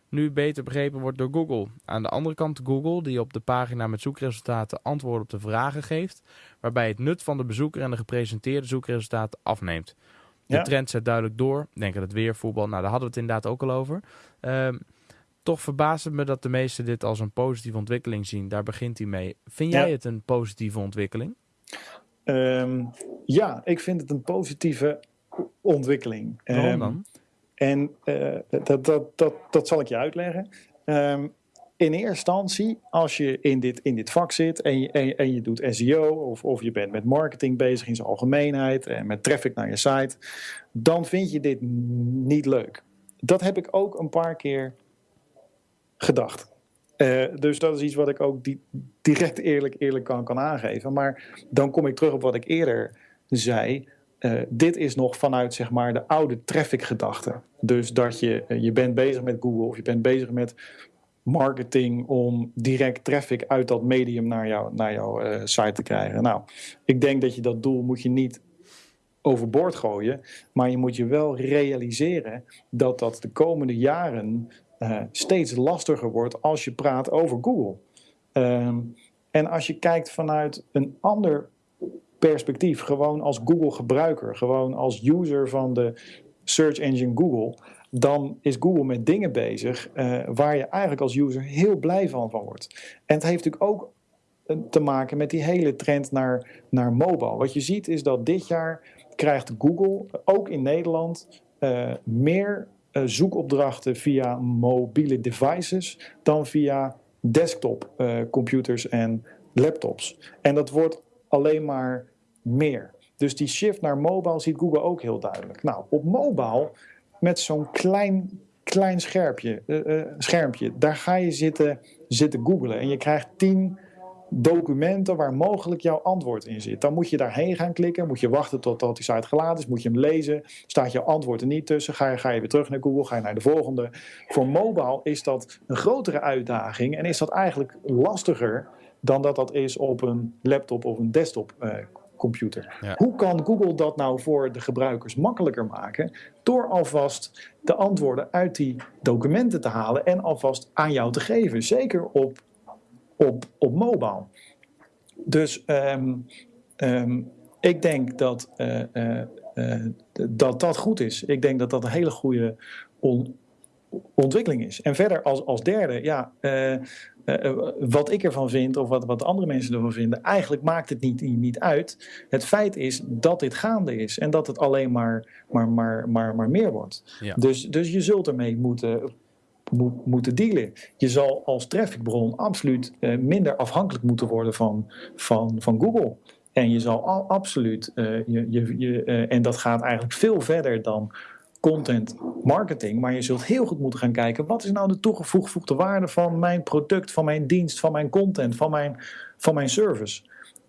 nu beter begrepen wordt door Google. Aan de andere kant Google, die op de pagina met zoekresultaten antwoorden op de vragen geeft, waarbij het nut van de bezoeker en de gepresenteerde zoekresultaten afneemt. De ja. trend zet duidelijk door. Denk aan het weer, voetbal. Nou, daar hadden we het inderdaad ook al over. Um, toch verbaast het me dat de meesten dit als een positieve ontwikkeling zien. Daar begint hij mee. Vind jij ja. het een positieve ontwikkeling? Um, ja, ik vind het een positieve ontwikkeling. Waarom um, dan? En uh, dat, dat, dat, dat zal ik je uitleggen. Um, in eerste instantie, als je in dit, in dit vak zit en je, en, en je doet SEO of, of je bent met marketing bezig in zijn algemeenheid en met traffic naar je site, dan vind je dit niet leuk. Dat heb ik ook een paar keer gedacht. Uh, dus dat is iets wat ik ook di direct eerlijk, eerlijk kan, kan aangeven. Maar dan kom ik terug op wat ik eerder zei. Uh, dit is nog vanuit zeg maar, de oude traffic gedachte. Dus dat je, uh, je bent bezig met Google of je bent bezig met marketing om direct traffic uit dat medium naar, jou, naar jouw site te krijgen. Nou, ik denk dat je dat doel moet je niet overboord gooien. Maar je moet je wel realiseren dat dat de komende jaren uh, steeds lastiger wordt als je praat over Google. Ehm, en als je kijkt vanuit een ander perspectief, gewoon als Google-gebruiker, gewoon als user van de search engine Google, dan is Google met dingen bezig uh, waar je eigenlijk als user heel blij van, van wordt. En het heeft natuurlijk ook eh, te maken met die hele trend naar, naar mobile. Wat je ziet is dat dit jaar krijgt Google, ook in Nederland, meer zoekopdrachten via mobiele devices dan via desktop computers en laptops. En dat wordt alleen maar meer. Dus die shift naar mobile ziet Google ook heel duidelijk. Nou, op mobile met zo'n klein, klein scherpje, uh, schermpje, daar ga je zitten, zitten googlen. En je krijgt tien documenten waar mogelijk jouw antwoord in zit. Dan moet je daarheen gaan klikken, moet je wachten totdat die site geladen is, moet je hem lezen. Staat jouw antwoord er niet tussen, ga je, ga je weer terug naar Google, ga je naar de volgende. Voor mobile is dat een grotere uitdaging en is dat eigenlijk lastiger dan dat dat is op een laptop of een desktop uh, computer. Hoe kan Google dat nou voor de gebruikers makkelijker maken? Door alvast de antwoorden uit die documenten te halen en alvast aan jou te geven. Zeker op, op, op mobile. Dus um, um, ik denk dat, uh, uh, uh, dat dat goed is. Ik denk dat dat een hele goede on ontwikkeling is. En verder als, als derde, ja, uh, wat ik ervan vind of wat, wat andere mensen ervan vinden, eigenlijk maakt het niet, niet uit. Het feit is dat dit gaande is en dat het alleen maar, maar, maar, maar, maar meer wordt. Ja. Dus, dus je zult ermee moeten, moet, moeten dealen. Je zal als trafficbron absoluut uh, minder afhankelijk moeten worden van, van, van Google. En je zal al, absoluut, uh, je, je, je, en dat gaat eigenlijk veel verder dan content marketing. Maar je zult heel goed moeten gaan kijken: wat is nou de toegevoegde waarde van mijn product, van mijn dienst, van mijn content, van mijn, van mijn service?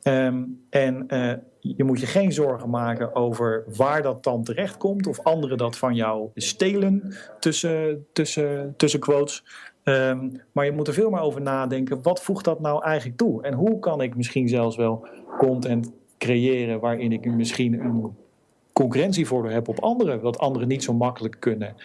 Um, en uh, je moet je geen zorgen maken over waar dat dan terecht komt of anderen dat van jou stelen tussen, tussen, tussen quotes. Um, maar je moet er veel meer over nadenken: wat voegt dat nou eigenlijk toe? En hoe kan ik misschien zelfs wel content creëren waarin ik misschien een concurrentievoordeel heb op anderen, wat anderen niet zo makkelijk kunnen,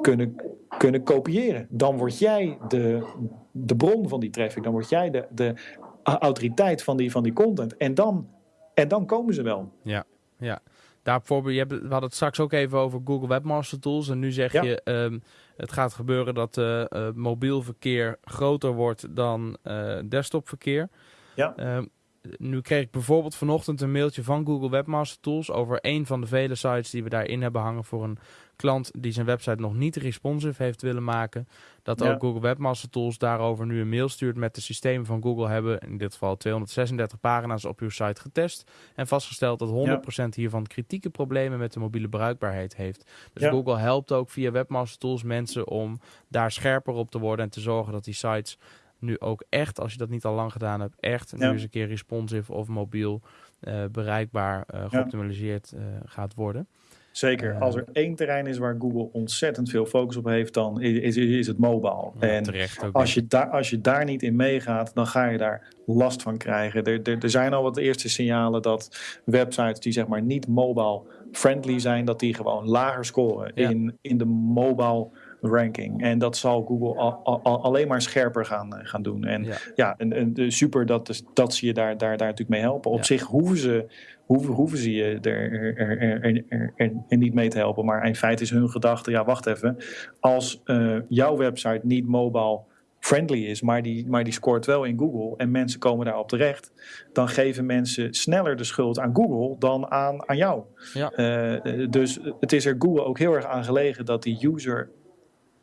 kunnen, kunnen kopiëren. Dan word jij de, de bron van die traffic, dan word jij de, de autoriteit van die, van die content. En dan, en dan komen ze wel. Ja, ja. Daar bijvoorbeeld, je hebt, we hadden het straks ook even over Google Webmaster Tools. En nu zeg ja. je, um, het gaat gebeuren dat uh, uh, mobiel verkeer groter wordt dan uh, desktopverkeer. Ja. Um, nu kreeg ik bijvoorbeeld vanochtend een mailtje van Google Webmaster Tools over een van de vele sites die we daarin hebben hangen voor een klant die zijn website nog niet responsive heeft willen maken. Dat ja. ook Google Webmaster Tools daarover nu een mail stuurt met de systemen van Google hebben in dit geval 236 pagina's op uw site getest en vastgesteld dat 100% ja. hiervan kritieke problemen met de mobiele bruikbaarheid heeft. Dus ja. Google helpt ook via Webmaster Tools mensen om daar scherper op te worden en te zorgen dat die sites nu ook echt, als je dat niet al lang gedaan hebt, echt ja. nu eens een keer responsive of mobiel uh, bereikbaar, uh, geoptimaliseerd uh, gaat worden. Zeker. Als er één terrein is waar Google ontzettend veel focus op heeft, dan is, is, is het mobile. Ja, en als je, daar, als je daar niet in meegaat, dan ga je daar last van krijgen. Er, er, er zijn al wat eerste signalen dat websites die zeg maar niet mobile friendly zijn, dat die gewoon lager scoren ja. in, in de mobile ranking. En dat zal Google al, al, alleen maar scherper gaan, gaan doen. En ja, ja en, en, super dat, dat ze je daar, daar, daar natuurlijk mee helpen. Op ja. zich hoeven ze, hoeven, hoeven ze je er, er, er, er, er, niet mee te helpen. Maar in feite is hun gedachte, ja wacht even. Als uh, jouw website niet mobile friendly is, maar die, maar die scoort wel in Google en mensen komen daarop terecht, dan geven mensen sneller de schuld aan Google dan aan, aan jou. Ja. Uh, dus het is er Google ook heel erg aan gelegen dat die user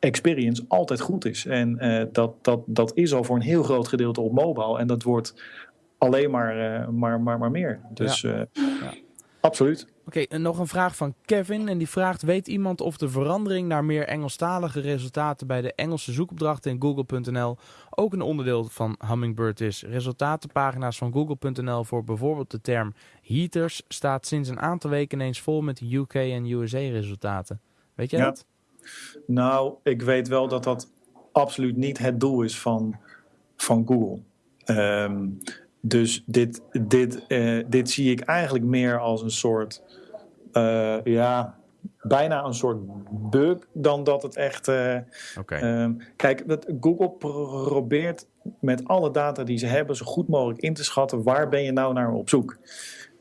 experience altijd goed is. En uh, dat, dat, dat is al voor een heel groot gedeelte op mobile. En dat wordt alleen maar, uh, maar, maar, maar meer. Dus ja. Ja. absoluut. Oké, okay, nog een vraag van Kevin. En die vraagt: Weet iemand of de verandering naar meer Engelstalige resultaten bij de Engelse zoekopdrachten in Google.nl ook een onderdeel van Hummingbird is? Resultatenpagina's van Google.nl voor bijvoorbeeld de term heaters staat sinds een aantal weken ineens vol met UK en USA resultaten. Weet jij ja. dat? Nou, ik weet wel dat dat absoluut niet het doel is van, van Google. Um, dus dit, dit, uh, dit zie ik eigenlijk meer als een soort ja, bijna een soort bug dan dat het echt. Uh, kijk, dat Google probeert met alle data die ze hebben zo goed mogelijk in te schatten waar ben je nou naar op zoek.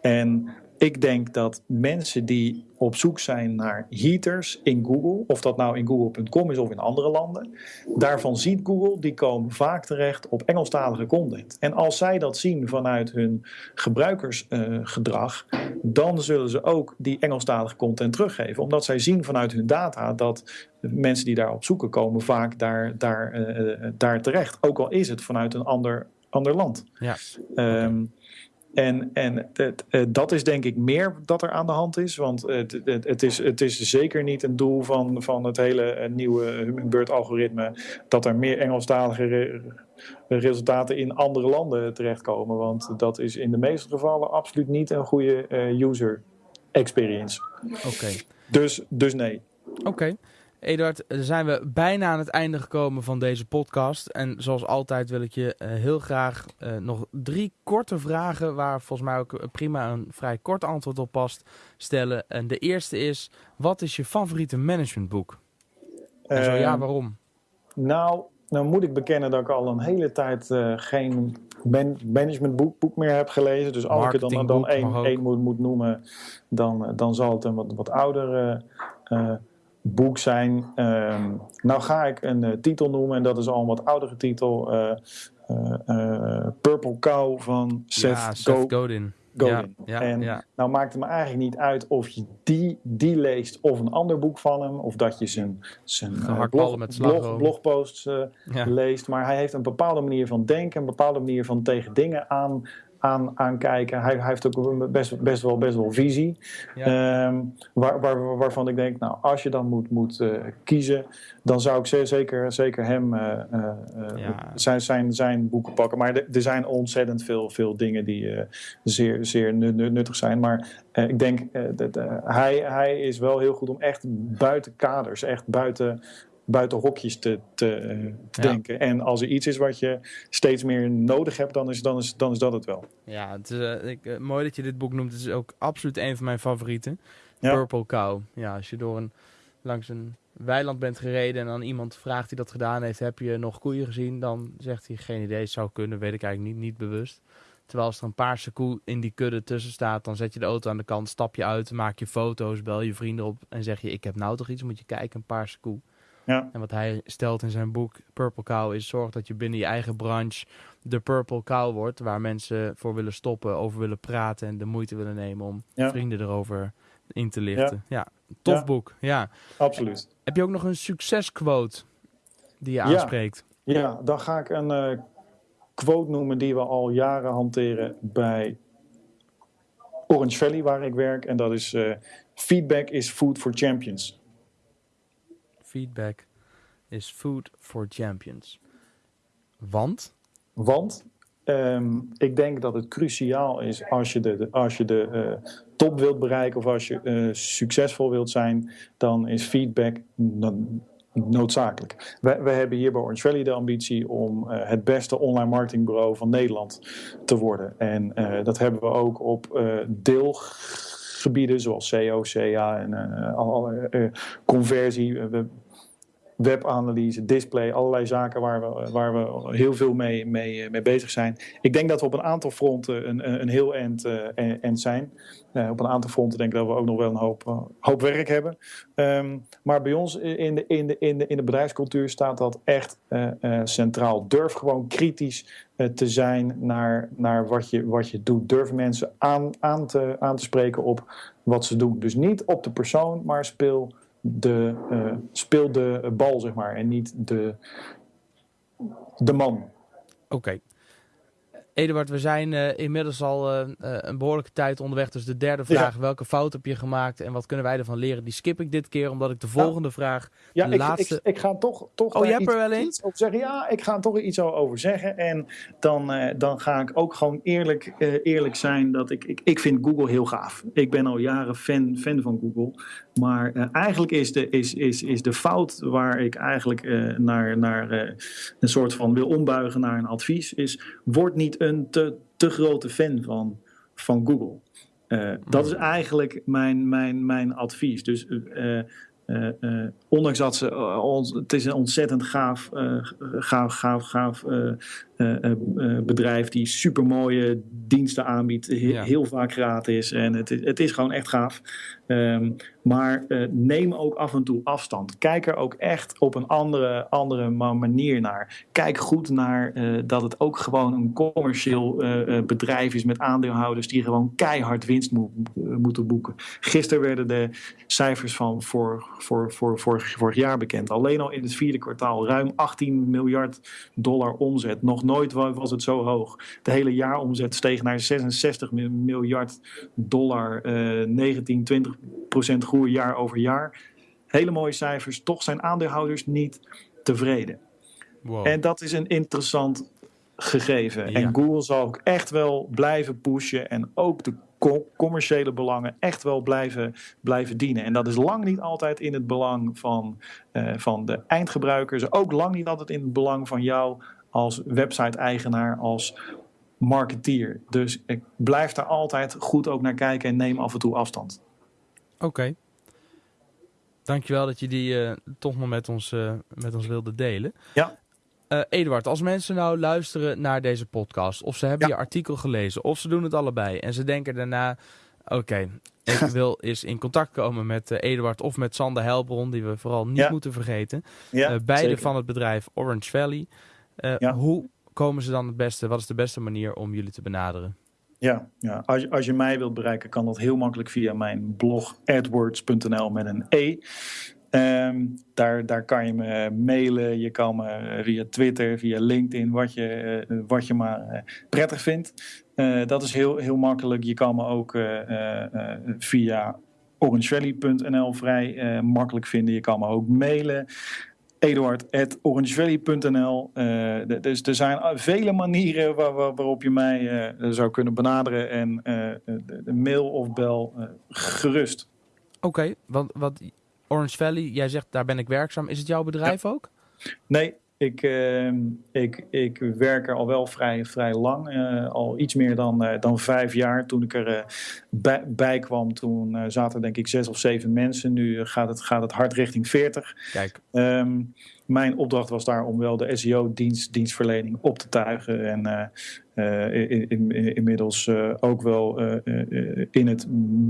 En ik denk dat mensen die op zoek zijn naar heaters in Google, of dat nou in google.com is of in andere landen, daarvan ziet Google, die komen vaak terecht op Engelstalige content. En als zij dat zien vanuit hun gebruikersgedrag, dan zullen ze ook die Engelstalige content teruggeven. Omdat zij zien vanuit hun data dat mensen die daarop zoeken komen vaak daar, daar, uh, daar terecht. Ook al is het vanuit een ander, ander land. Ja. Um, en, en het, eh, dat is denk ik meer dat er aan de hand is. Want het, het, het, is, het is zeker niet een doel van, van het hele eh, nieuwe Hummingbird-algoritme... dat er meer Engelstalige resultaten in andere landen terechtkomen. Want dat is in de meeste gevallen absoluut niet een goede uh, user experience. Oké. Dus, dus nee. Oké. Eduard, zijn we bijna aan het einde gekomen van deze podcast. En zoals altijd wil ik je uh, heel graag uh, nog drie korte vragen, waar volgens mij ook prima een vrij kort antwoord op past, stellen. En de eerste is, wat is je favoriete managementboek? En zo ja, ehm, waarom? Nou, nou moet ik bekennen dat ik al een hele tijd uh, geen man managementboek boek meer heb gelezen. Dus als ik er dan, dan één, één moet, moet noemen, dan, dan zal het een wat, wat ouder boek zijn. Um, nou ga ik een uh, titel noemen en dat is al een wat oudere titel. Uh, uh, Purple Cow van Seth, ja, Seth Godin. Godin. Ja, en ja. nou maakt het me eigenlijk niet uit of je die, die leest of een ander boek van hem. Of dat je zijn, zijn blog, met blog, blogposts leest. Maar hij heeft een bepaalde manier van denken, een bepaalde manier van tegen dingen aan aan, aankijken. Hij, hij, heeft ook best, best, wel, best wel visie. Ehm, waar, waar, waarvan ik denk, nou, als je dan moet, moet uh, kiezen, dan zou ik zeker, zeker hem uh, uh, zijn, zijn, zijn boeken pakken. Maar er zijn ontzettend veel, veel dingen die zeer, zeer nuttig zijn. Maar ik denk, dat, hij, hij is wel heel goed om echt buiten kaders, echt buiten buiten hokjes te, te, te denken. En als er iets is wat je steeds meer nodig hebt, dan is, dan is, dan is dat het wel. Ja, het is, uh, ik, uh, mooi dat je dit boek noemt. Het is ook absoluut een van mijn favorieten. Purple Cow. Ja, als je door een, langs een weiland bent gereden en dan iemand vraagt die dat gedaan heeft, heb je nog koeien gezien? Dan zegt hij geen idee, zou kunnen, weet ik eigenlijk niet, niet bewust. Terwijl als er een paarse koe in die kudde tussen staat, dan zet je de auto aan de kant, stap je uit, maak je foto's, bel je vrienden op en zeg je: Ik heb nou toch iets, moet je kijken, een paarse koe. Ja. En wat hij stelt in zijn boek Purple Cow is zorg dat je binnen je eigen branche de Purple Cow wordt. Waar mensen voor willen stoppen, over willen praten en de moeite willen nemen om vrienden erover in te lichten. Ja, tof boek. Ja. Absoluut. Heb je ook nog een succesquote die je aanspreekt? Ja, dan ga ik een uh, quote noemen die we al jaren hanteren bij Orange Valley, waar ik werk. En dat is: uh, Feedback is food for champions. Feedback is food for champions. Want? Want ehm, ik denk dat het cruciaal is als je de, als je de uh, top wilt bereiken of als je uh, succesvol wilt zijn, dan is feedback noodzakelijk. We, we hebben hier bij Orange Valley de ambitie om uh, het beste online marketingbureau van Nederland te worden. En dat hebben we ook op deelgebieden zoals SEO, CA en conversie webanalyse, display, allerlei zaken waar we, waar we heel veel mee, mee, mee bezig zijn. Ik denk dat we op een aantal fronten een, een heel end, uh, end zijn. Uh, op een aantal fronten denk ik dat we ook nog wel een hoop, hoop werk hebben. Um, maar bij ons in de, in, de, in, de, in de bedrijfscultuur staat dat echt centraal. Durf gewoon kritisch te zijn naar, naar wat, je, wat je doet. Durf mensen aan, aan, te, aan te spreken op wat ze doen. Dus niet op de persoon, maar speel de, uh, speel de bal, zeg maar, en niet de, de man. Oké. Eduard, we zijn uh, inmiddels al uh, een behoorlijke tijd onderweg. Dus de derde vraag, welke fout heb je gemaakt en wat kunnen wij ervan leren? Die skip ik dit keer, omdat ik de volgende vraag, ja, de ik, laatste... Ik, ik, ga toch, toch oh, hebt er wel een? over zeggen. Ja, ik ga er toch iets over zeggen. En dan, uh, dan ga ik ook gewoon eerlijk, eerlijk zijn dat ik, ik, ik vind Google heel gaaf. Ik ben al jaren fan, fan van Google. Maar uh, eigenlijk is de, is, is, is de fout waar ik eigenlijk uh, naar, naar uh, een soort van wil ombuigen naar een advies, is word niet een te, te grote fan van, van Google. dat is eigenlijk mijn, mijn, mijn advies. Dus ondanks dat ze, het is een ontzettend gaaf, gaaf, gaaf, gaaf bedrijf die super mooie diensten aanbiedt, heel vaak gratis en het, het is gewoon echt gaaf. Ehm, maar uh, neem ook af en toe afstand. Kijk er ook echt op een andere, andere manier naar. Kijk goed naar uh, dat het ook gewoon een commercieel uh, bedrijf is met aandeelhouders die gewoon keihard winst mo moeten boeken. Gisteren werden de cijfers van voor, voor, voor, voor, vorig jaar bekend. Alleen al in het vierde kwartaal ruim 18 miljard dollar omzet. Nog nooit was het zo hoog. De hele jaaromzet steeg naar 66 miljard dollar. 19, 20 procent groei jaar over jaar. Hele mooie cijfers. Toch zijn aandeelhouders niet tevreden. Wow. En dat is een interessant gegeven. En Google zal ook echt wel blijven pushen en ook de commerciële belangen echt wel blijven, blijven dienen. En dat is lang niet altijd in het belang van, uh, van de eindgebruikers. Ook lang niet altijd in het belang van jou als website-eigenaar, als marketeer. Dus ik blijf daar altijd goed ook naar kijken en neem af en toe afstand. Oké. Dankjewel dat je die uh, toch nog met ons, uh, met ons wilde delen. Ja. Uh, Eduard, als mensen nou luisteren naar deze podcast, of ze hebben je artikel gelezen, of ze doen het allebei en ze denken daarna: oké, ik [laughs] wil eens in contact komen met Eduard of met Sander Helbron, die we vooral niet moeten vergeten. Ja, beide van het bedrijf Orange Valley. Hoe komen ze dan het beste? Wat is de beste manier om jullie te benaderen? Ja, ja. Als, als je mij wilt bereiken, kan dat heel makkelijk via mijn blog adwords.nl met een E. Um, daar, daar kan je me mailen, je kan me via Twitter, via LinkedIn, wat je, uh, wat je maar uh, prettig vindt. Uh, dat is heel, heel makkelijk. Je kan me ook via orangevalley.nl vrij makkelijk vinden. Je kan me ook mailen eduard.orangevalley.nl. Uh, dus er zijn vele manieren waar, waar, waarop je mij uh, zou kunnen benaderen. En uh, de mail of bel gerust. Oké, okay, want wat Orange Valley, jij zegt daar ben ik werkzaam. Is het jouw bedrijf ja. ook? Nee, ik, uh, ik, ik werk er al wel vrij, vrij lang. Uh, al iets meer dan, uh, dan vijf jaar. Toen ik er uh, bij, bij, kwam, toen zaten er denk ik zes of zeven mensen. Nu gaat het, gaat het hard richting veertig. Kijk. Um, mijn opdracht was daar om wel de SEO-dienst, dienstverlening op te tuigen. En in, in, inmiddels ook wel in het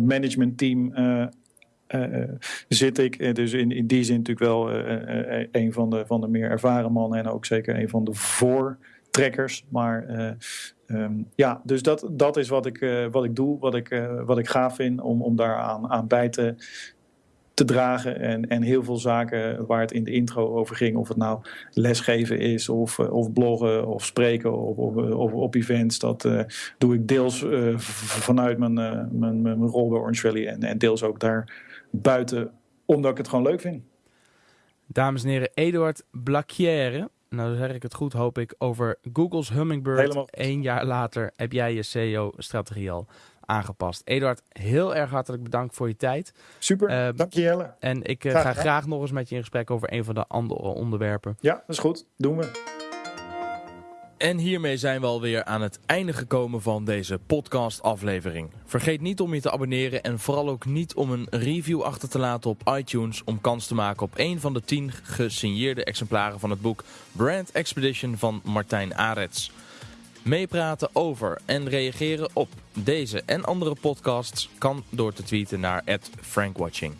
managementteam zit ik. Dus in, in die zin natuurlijk wel uh, een van de, van de meer ervaren mannen en ook zeker een van de voortrekkers. Maar um, ja, dus dat, dat is wat ik, wat ik doe, wat ik, wat ik gaaf vind om, om daar aan, bij te, te dragen. En, en heel veel zaken waar het in de intro over ging, of het nou lesgeven is, of, of bloggen, of spreken, of, of, op events, dat uh, doe ik deels uh, vanuit mijn, uh, mijn, mijn rol bij Orange Valley en, en deels ook daar buiten, omdat ik het gewoon leuk vind. Dames en heren, Eduard Blacchiere. Nou zeg ik het goed, hoop ik, over Google's Hummingbird. Helemaal. Eén jaar later heb jij je SEO-strategie al aangepast. Eduard, heel erg hartelijk bedankt voor je tijd. Super, uh, dank je Jelle. En ik uh, ga graag nog eens met je in gesprek over een van de andere onderwerpen. Ja, dat is goed. Doen we. En hiermee zijn we alweer aan het einde gekomen van deze podcast-aflevering. Vergeet niet om je te abonneren en vooral ook niet om een review achter te laten op iTunes om kans te maken op een van de 10 gesigneerde exemplaren van het boek Brand Expedition van Martijn Arets. Meepraten over en reageren op deze en andere podcasts kan door te tweeten naar @frankwatching.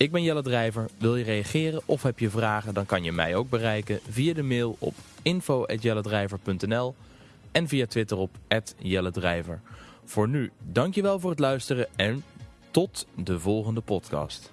Ik ben Jelle Drijver. Wil je reageren of heb je vragen, dan kan je mij ook bereiken via de mail op info.jelledrijver.nl en via Twitter op @jelledrijver. Voor nu, dankjewel voor het luisteren en tot de volgende podcast.